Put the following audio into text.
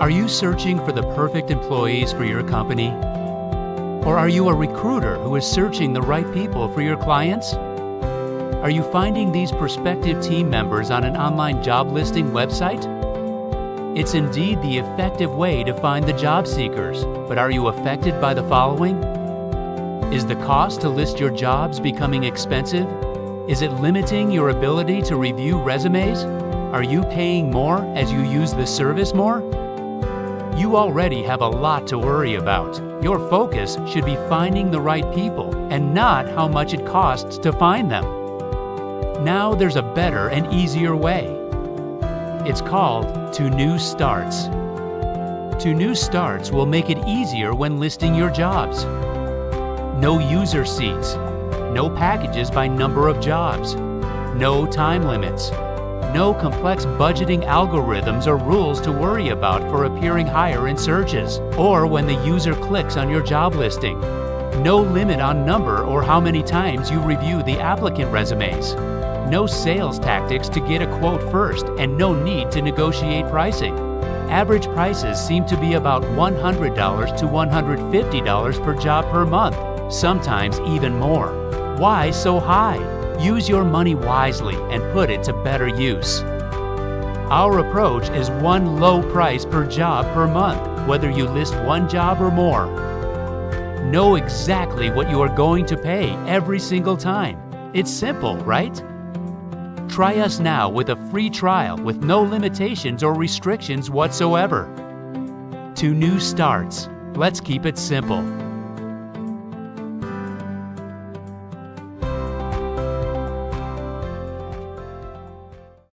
Are you searching for the perfect employees for your company? Or are you a recruiter who is searching the right people for your clients? Are you finding these prospective team members on an online job listing website? It's indeed the effective way to find the job seekers, but are you affected by the following? Is the cost to list your jobs becoming expensive? Is it limiting your ability to review resumes? Are you paying more as you use the service more? You already have a lot to worry about. Your focus should be finding the right people and not how much it costs to find them. Now there's a better and easier way. It's called To New Starts. To New Starts will make it easier when listing your jobs. No user seats, no packages by number of jobs, no time limits, no complex budgeting algorithms or rules to worry about for appearing higher in searches or when the user clicks on your job listing. No limit on number or how many times you review the applicant resumes. No sales tactics to get a quote first and no need to negotiate pricing. Average prices seem to be about $100 to $150 per job per month, sometimes even more. Why so high? Use your money wisely and put it to better use. Our approach is one low price per job per month, whether you list one job or more. Know exactly what you are going to pay every single time. It's simple, right? Try us now with a free trial with no limitations or restrictions whatsoever. To new starts, let's keep it simple.